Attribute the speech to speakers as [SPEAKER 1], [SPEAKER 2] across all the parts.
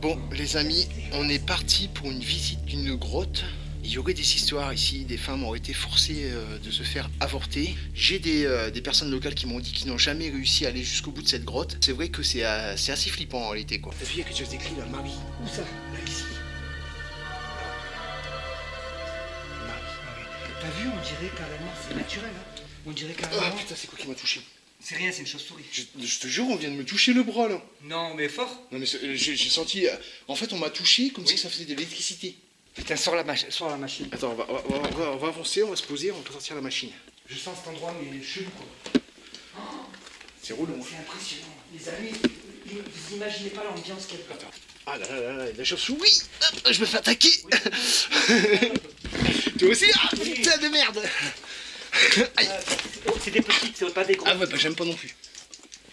[SPEAKER 1] Bon, les amis, on est parti pour une visite d'une grotte. Il y aurait des histoires ici, des femmes ont été forcées euh, de se faire avorter. J'ai des, euh, des personnes locales qui m'ont dit qu'ils n'ont jamais réussi à aller jusqu'au bout de cette grotte. C'est vrai que c'est euh, assez flippant en réalité quoi. T'as vu, il y a quelque chose d'écrit là, Marie.
[SPEAKER 2] Où ça
[SPEAKER 1] Là, ici. Marie.
[SPEAKER 2] T'as vu, on dirait carrément, c'est naturel. Hein on dirait
[SPEAKER 1] Ah
[SPEAKER 2] carrément.
[SPEAKER 1] putain, c'est quoi qui m'a touché?
[SPEAKER 2] C'est rien, c'est une chauve-souris.
[SPEAKER 1] je, je te jure, on vient de me toucher le bras là.
[SPEAKER 2] Non, mais fort.
[SPEAKER 1] Non mais euh, j'ai senti... euh, En fait, on m'a touché comme si ça faisait de l'électricité.
[SPEAKER 2] Putain, sors la, sors la machine.
[SPEAKER 1] Attends, on va, on va- on va- on va avancer, on va se poser, on va sortir la machine.
[SPEAKER 2] Je sens cet endroit, mais chelou quoi.
[SPEAKER 1] C'est relou. hein.
[SPEAKER 2] C'est impressionnant. Les amis, vous imaginez pas l'ambiance y a.
[SPEAKER 1] Attends. Ah là là là là, la chauve-souris Hop, Je me fais attaquer Toi aussi Ah putain de merde Aïe.
[SPEAKER 2] Oh, c'est des petites, c'est pas des gros.
[SPEAKER 1] Ah ouais, bah j'aime pas non plus.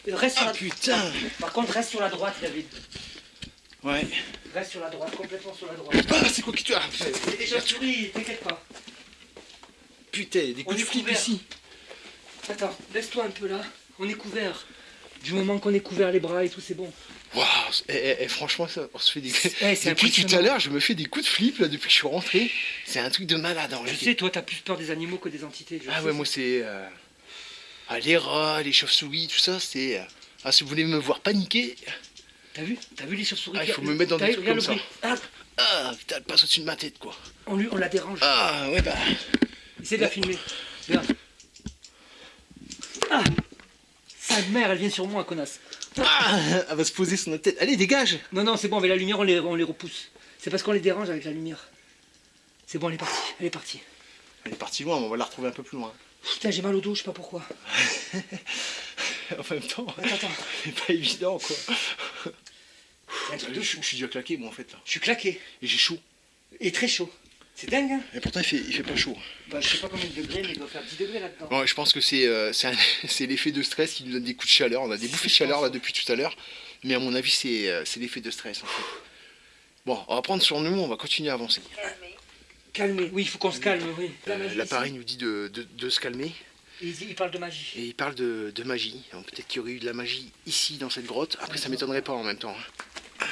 [SPEAKER 2] Reste sur
[SPEAKER 1] Ah
[SPEAKER 2] la...
[SPEAKER 1] putain
[SPEAKER 2] Par contre, reste sur la droite, David.
[SPEAKER 1] Ouais.
[SPEAKER 2] Reste sur la droite, complètement sur la droite.
[SPEAKER 1] Ah, c'est quoi qui te... Ah,
[SPEAKER 2] C'est des chauves-souris, t'inquiète pas.
[SPEAKER 1] putain, des
[SPEAKER 2] On
[SPEAKER 1] coups de flip ici.
[SPEAKER 2] Attends, laisse-toi un peu là. On est couvert. Du moment qu'on est couvert les bras et tout, c'est bon.
[SPEAKER 1] Waouh eh, eh, eh, Franchement, ça, on se fait des...
[SPEAKER 2] Eh, c'est
[SPEAKER 1] depuis tout à l'heure, je me fais des coups de flip, là, depuis que je suis rentré. C'est un truc de malade, en réalité.
[SPEAKER 2] sais, toi, t'as plus peur des animaux que des entités. je
[SPEAKER 1] Ah
[SPEAKER 2] sais
[SPEAKER 1] ouais,
[SPEAKER 2] ça.
[SPEAKER 1] moi c'est... euh, Ah, les rats, les chauves-souris, tout ça, c'est... euh, Ah, si vous voulez me voir paniquer...
[SPEAKER 2] T'as vu T'as vu les chauves-souris
[SPEAKER 1] Ah, il faut me mettre dans des trucs comme
[SPEAKER 2] bruit. Ah,
[SPEAKER 1] Ah, putain, elle passe au-dessus de ma tête, quoi.
[SPEAKER 2] on, lui, on la dérange.
[SPEAKER 1] Ah, ouais, bah...
[SPEAKER 2] Essaye de la filmer. Regarde. Ah Sa mère, elle vient sur moi, connasse.
[SPEAKER 1] Ah, elle va se poser sur notre tête. Allez, dégage
[SPEAKER 2] Non, non, c'est bon, avec la lumière, on les, on les repousse. C'est parce qu'on les dérange avec la lumière. C'est bon, elle est partie. Elle est partie.
[SPEAKER 1] Elle est partie loin, mais on va la retrouver un peu plus loin.
[SPEAKER 2] Putain, j'ai mal au dos, je sais pas pourquoi.
[SPEAKER 1] en même temps, c'est pas évident, quoi.
[SPEAKER 2] C'est un truc
[SPEAKER 1] Je,
[SPEAKER 2] de
[SPEAKER 1] je suis déjà claqué, moi, en fait, là.
[SPEAKER 2] Je suis claqué.
[SPEAKER 1] Et j'ai chaud.
[SPEAKER 2] Et très chaud. C'est dingue, hein
[SPEAKER 1] Et pourtant, il fait, il fait pas chaud.
[SPEAKER 2] bah, Je sais pas combien de degrés, mais il doit faire 10 degrés là-dedans.
[SPEAKER 1] Bon, je pense que c'est euh, c'est l'effet de stress qui nous donne des coups de chaleur. On a des bouffées de chaleur, là, depuis tout à l'heure. Mais à mon avis, c'est euh, c'est l'effet de stress, en fait. Bon, on va prendre sur nous, on va continuer à avancer.
[SPEAKER 2] Calmez. Oui, il faut qu'on se calme, oui.
[SPEAKER 1] Euh, L'appareil nous dit de, de- de se calmer.
[SPEAKER 2] Il, il parle de magie.
[SPEAKER 1] Et il parle de, de magie. Peut-être qu'il y aurait eu de la magie ici, dans cette grotte. Après, ça m'étonnerait pas en même temps. hein.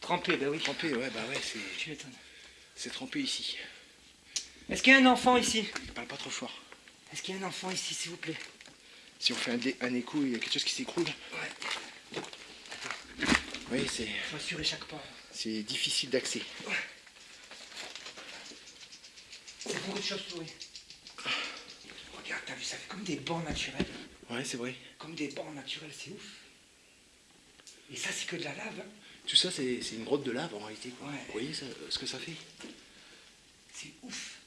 [SPEAKER 2] Trempé, bah oui.
[SPEAKER 1] Trempé, ouais, bah ouais, c'est-
[SPEAKER 2] Tu m'étonnes.
[SPEAKER 1] C'est trempé ici.
[SPEAKER 2] Est-ce qu'il y a un enfant ici?
[SPEAKER 1] Il parle pas trop fort.
[SPEAKER 2] Est-ce qu'il y a un enfant ici, s'il vous plaît?
[SPEAKER 1] Si on fait un, un écho, il y a quelque chose qui s'écroule.
[SPEAKER 2] Ouais.
[SPEAKER 1] Oui, c'est
[SPEAKER 2] Je m'assure chaque pas.
[SPEAKER 1] c'est difficile d'accès.
[SPEAKER 2] C'est beaucoup de chauves-souris. Regarde, t'as vu, ça fait comme des bancs naturels.
[SPEAKER 1] Ouais, c'est vrai.
[SPEAKER 2] Comme des bancs naturels, c'est ouf. Et ça, c'est que de la lave. hein.
[SPEAKER 1] Tout ça, c'est une grotte de lave en réalité. Quoi.
[SPEAKER 2] Ouais.
[SPEAKER 1] Vous voyez ça- ce que ça fait
[SPEAKER 2] C'est ouf.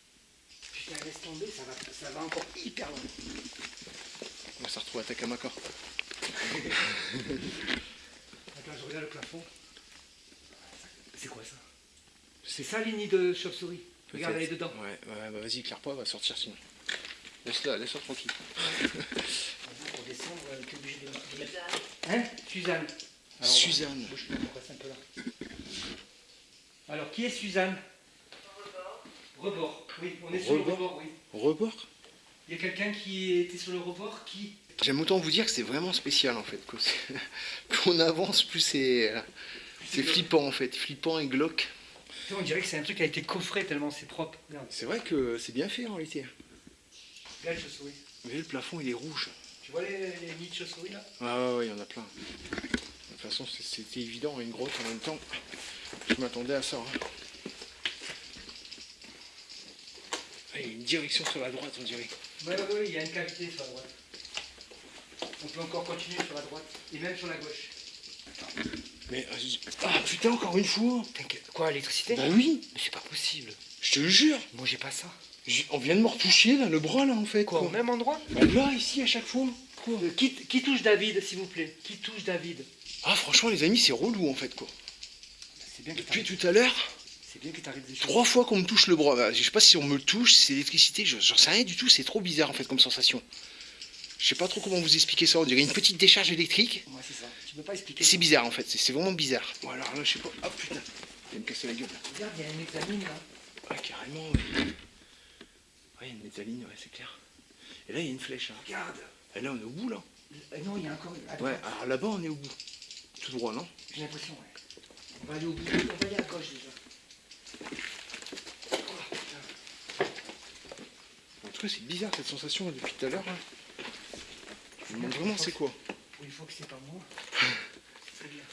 [SPEAKER 2] Putain, laisse tomber, ça va, ça va encore hyper loin.
[SPEAKER 1] On va se retrouver à Takamaka.
[SPEAKER 2] Attends, je regarde le plafond. C'est quoi ça? C'est ça, les nids de chauve-souris? Regarde, elle est dedans.
[SPEAKER 1] Ouais, ouais, bah vas-y, éclaire pas, elle va sortir sinon. Laisse-la, laisse-la tranquille.
[SPEAKER 2] Pour descendre, euh, t'es obligé de. Hein? Suzanne. Alors,
[SPEAKER 1] Suzanne.
[SPEAKER 2] Là. Alors, qui est Suzanne? Rebord. Oui, on est sur le
[SPEAKER 1] Rebord
[SPEAKER 2] rebord, oui.
[SPEAKER 1] Rebord?
[SPEAKER 2] Il y a quelqu'un qui était sur le rebord qui.
[SPEAKER 1] J'aime autant vous dire que c'est vraiment spécial en fait. Plus on avance, plus c'est c'est flippant en fait. Flippant et glauque.
[SPEAKER 2] On dirait que c'est un truc qui a été coffré tellement c'est propre.
[SPEAKER 1] C'est vrai que c'est bien fait en réalité.
[SPEAKER 2] chauves-souris.
[SPEAKER 1] Vous voyez, le plafond il est rouge.
[SPEAKER 2] Tu vois les, les nids de chauves-souris là?
[SPEAKER 1] Ouais, ouais, ouais, il y en a plein. De toute façon, c'était évident, une grotte en même temps. Je m'attendais à ça. hein. Ah, Il y a une direction sur la droite, on dirait.
[SPEAKER 2] Ouais, ouais, il y a une cavité sur la droite. On peut encore continuer sur la droite et même sur la gauche.
[SPEAKER 1] Mais. Ah putain, encore une fois
[SPEAKER 2] T'inquiète. Quoi, l'électricité?
[SPEAKER 1] Bah oui,
[SPEAKER 2] Mais c'est pas possible.
[SPEAKER 1] je te le jure
[SPEAKER 2] Moi j'ai pas ça.
[SPEAKER 1] On vient de me retoucher là, le bras là en fait.
[SPEAKER 2] Quoi,
[SPEAKER 1] Quoi,
[SPEAKER 2] au même endroit?
[SPEAKER 1] Bah, Là, ici, à chaque fois. Quoi?
[SPEAKER 2] Euh, qui, qui touche David, s'il vous plaît? Qui touche David?
[SPEAKER 1] Ah, franchement, les amis, c'est relou en fait quoi.
[SPEAKER 2] C'est bien que
[SPEAKER 1] Depuis
[SPEAKER 2] t'arrives
[SPEAKER 1] tout à l'heure,
[SPEAKER 2] c'est bien que t'arrives des choses.
[SPEAKER 1] trois fois qu'on me touche le bras. Bah, Je sais pas si on me touche, c'est l'électricité, je- j'en sais rien du tout, c'est trop bizarre en fait comme sensation. Je sais pas trop comment vous expliquer ça, on dirait une petite décharge électrique.
[SPEAKER 2] Ouais, c'est ça. Tu peux pas expliquer.
[SPEAKER 1] C'est
[SPEAKER 2] ça.
[SPEAKER 1] bizarre en fait, c'est vraiment bizarre. Bon alors là je sais pas. Ah putain, il va me casser la gueule là.
[SPEAKER 2] Regarde, il y a une examine là.
[SPEAKER 1] Ah carrément ouais. Ouais, il y a une métalline, ouais c'est clair. Et là il y a une flèche. hein.
[SPEAKER 2] Regarde.
[SPEAKER 1] Et là on est au bout là.
[SPEAKER 2] Euh, non, il y a encore
[SPEAKER 1] Ouais, alors là-bas on est au bout. Tout droit, non
[SPEAKER 2] J'ai l'impression, ouais. On va aller au bout, on va aller à gauche déjà.
[SPEAKER 1] En tout cas, c'est bizarre cette sensation là, depuis tout à l'heure. là. Je me demande vraiment c'est quoi.
[SPEAKER 2] Oui, il faut que c'est pas moi. C'est bien.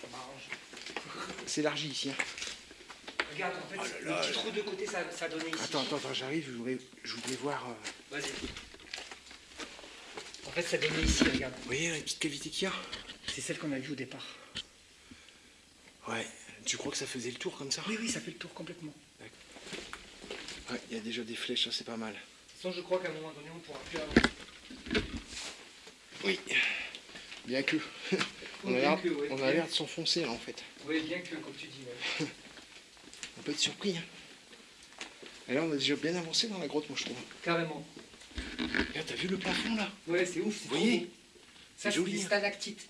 [SPEAKER 2] Ça m'arrange.
[SPEAKER 1] C'est élargi ici. hein.
[SPEAKER 2] Regarde, en fait,
[SPEAKER 1] Oh là là,
[SPEAKER 2] le petit trou de côté, ça, ça donnait ici.
[SPEAKER 1] Attends, attends, attends, j'arrive, je voudrais, je voir. euh,
[SPEAKER 2] Vas-y. En fait, ça donnait ici, regarde.
[SPEAKER 1] Vous voyez la petite cavité qu'il y a?
[SPEAKER 2] C'est celle qu'on a vue au départ.
[SPEAKER 1] Ouais. Tu crois que ça faisait le tour comme ça?
[SPEAKER 2] Oui, oui, ça fait le tour complètement.
[SPEAKER 1] Ouais, il y a déjà des flèches, ça c'est pas mal.
[SPEAKER 2] De toute façon, je crois qu'à un moment donné, on pourra plus avancer.
[SPEAKER 1] Oui. Bien que. on a
[SPEAKER 2] bien
[SPEAKER 1] l'air
[SPEAKER 2] que, ouais.
[SPEAKER 1] on a l'air de s'enfoncer là en fait.
[SPEAKER 2] Oui, bien que, comme tu dis. ouais.
[SPEAKER 1] On peut être surpris. Hein. Et là, on a déjà bien avancé dans la grotte, moi je trouve.
[SPEAKER 2] Carrément.
[SPEAKER 1] Regarde, t'as vu le plafond là?
[SPEAKER 2] Ouais, c'est ouf,
[SPEAKER 1] Vous voyez? C'est
[SPEAKER 2] c'est des
[SPEAKER 1] hein.
[SPEAKER 2] stalactites.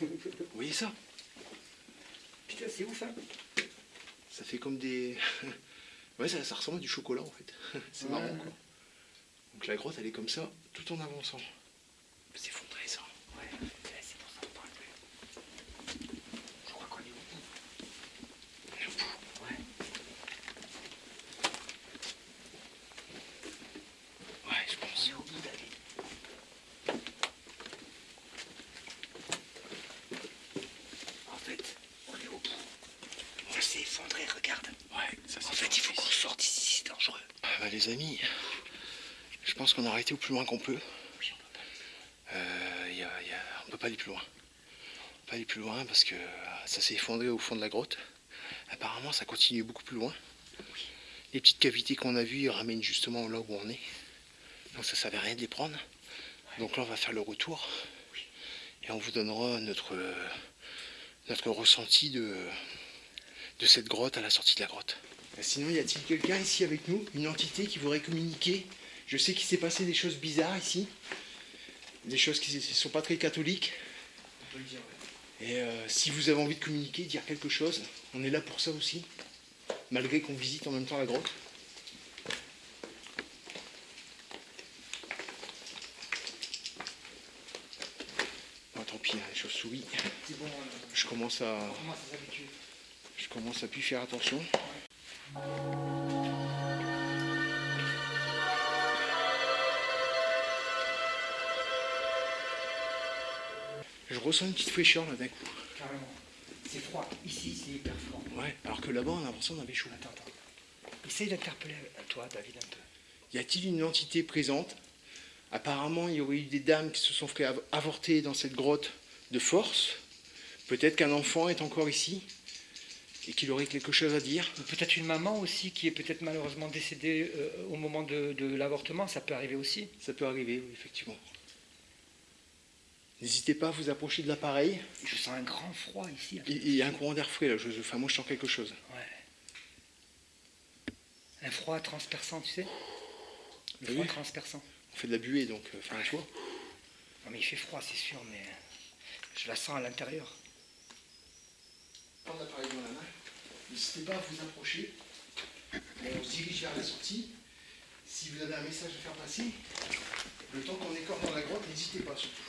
[SPEAKER 1] Vous voyez ça?
[SPEAKER 2] Putain, c'est ouf, hein.
[SPEAKER 1] Ça fait comme des. ouais, ça, ça ressemble à du chocolat en fait. c'est
[SPEAKER 2] Ouais.
[SPEAKER 1] marrant quoi. Donc la grotte, elle est comme ça, tout en avançant. C'est s'effondrer ça.
[SPEAKER 2] Ouais, ouais, c'est pour ça qu'on parle plus. Je crois qu'on est au bout.
[SPEAKER 1] On est au bout.
[SPEAKER 2] Ouais.
[SPEAKER 1] Ouais, je
[SPEAKER 2] On
[SPEAKER 1] pense.
[SPEAKER 2] est au bout d'aller. En fait, on est au bout. On s'est effondré, regarde.
[SPEAKER 1] Ouais, ça
[SPEAKER 2] En fait, il faut qu'on sorte ici, c'est dangereux.
[SPEAKER 1] Ah bah, les amis, je pense qu'on a arrêté au plus loin qu'on peut.
[SPEAKER 2] Oui, on peut pas.
[SPEAKER 1] Euh, y a- y a- on peut pas aller plus loin. On peut pas aller plus loin parce que euh, ça s'est effondré au fond de la grotte. Apparemment, ça continue beaucoup plus loin. Les petites cavités qu'on a vues, ramènent justement là où on est. Donc ça ne servait à rien de les prendre. Donc là, on va faire le retour. Et on vous donnera notre, euh, notre ressenti de, de cette grotte à la sortie de la grotte. Sinon, y a-t-il quelqu'un ici avec nous Une entité qui voudrait communiquer? Je sais qu'il s'est passé des choses bizarres ici. Des choses qui ne sont pas très catholiques.
[SPEAKER 2] On peut le dire, ouais.
[SPEAKER 1] Et euh, si vous avez envie de communiquer, dire quelque chose, on est là pour ça aussi. Malgré qu'on visite en même temps la grotte. Tant pis, hein, les chauves-souris.
[SPEAKER 2] C'est bon, euh,
[SPEAKER 1] Je commence à,
[SPEAKER 2] on commence à
[SPEAKER 1] je commence à plus faire attention. Je ressens une petite fraîcheur là d'un coup.
[SPEAKER 2] Carrément. C'est froid. Ici, c'est hyper froid.
[SPEAKER 1] Ouais, alors que là-bas, on a l'impression qu'on avait chaud.
[SPEAKER 2] Attends, attends. Essaye d'interpeller euh, toi, David, un peu.
[SPEAKER 1] Y a-t-il une entité présente? Apparemment, il y aurait eu des dames qui se sont fait av- avorter dans cette grotte de force. Peut-être qu'un enfant est encore ici et qu'il aurait quelque chose à dire.
[SPEAKER 2] Peut-être une maman aussi qui est peut-être malheureusement décédée euh, au moment de, de l'avortement, ça peut arriver aussi.
[SPEAKER 1] Ça peut arriver, oui, effectivement. N'hésitez pas à vous approcher de l'appareil.
[SPEAKER 2] Je sens un grand froid ici.
[SPEAKER 1] Il y a un courant d'air frais là. Je, enfin, moi, je sens quelque chose.
[SPEAKER 2] Ouais. Un froid transperçant, tu sais Le
[SPEAKER 1] T'as
[SPEAKER 2] froid transperçant.
[SPEAKER 1] On fait de la buée, donc, euh, enfin, vois.
[SPEAKER 2] Non mais il fait froid, c'est sûr, mais je la sens à l'intérieur.
[SPEAKER 1] Prendre l'appareil dans la main. N'hésitez pas à vous approcher. On se dirige vers la sortie. Si vous avez un message à faire passer, le temps qu'on est encore dans la grotte, n'hésitez pas surtout.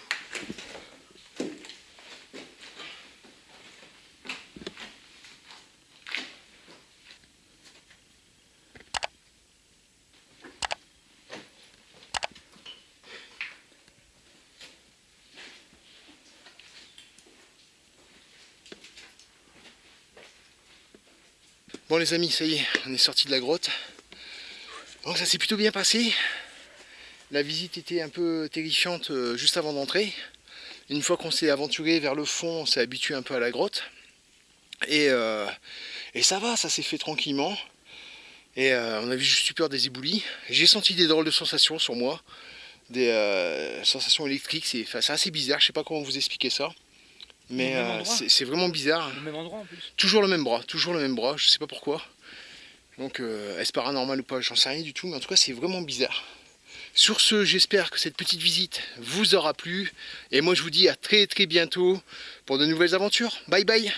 [SPEAKER 1] Bon les amis, ça y est, on est sorti de la grotte. Donc ça s'est plutôt bien passé. La visite était un peu terrifiante euh, juste avant d'entrer. Une fois qu'on s'est aventuré vers le fond, on s'est habitué un peu à la grotte. Et, euh, ça va, ça s'est fait tranquillement. Et euh, on a vu juste eu peur des éboulis. J'ai senti des drôles de sensations sur moi. Des sensations électriques, c'est assez bizarre, je sais pas comment vous expliquer ça. Mais euh, c'est c'est vraiment bizarre.
[SPEAKER 2] Au même endroit en plus.
[SPEAKER 1] Toujours le même bras, toujours le même bras, je sais pas pourquoi. Donc euh, est-ce paranormal ou pas, j'en sais rien du tout, mais en tout cas c'est vraiment bizarre. Sur ce, j'espère que cette petite visite vous aura plu. Et moi je vous dis à très très bientôt pour de nouvelles aventures. Bye bye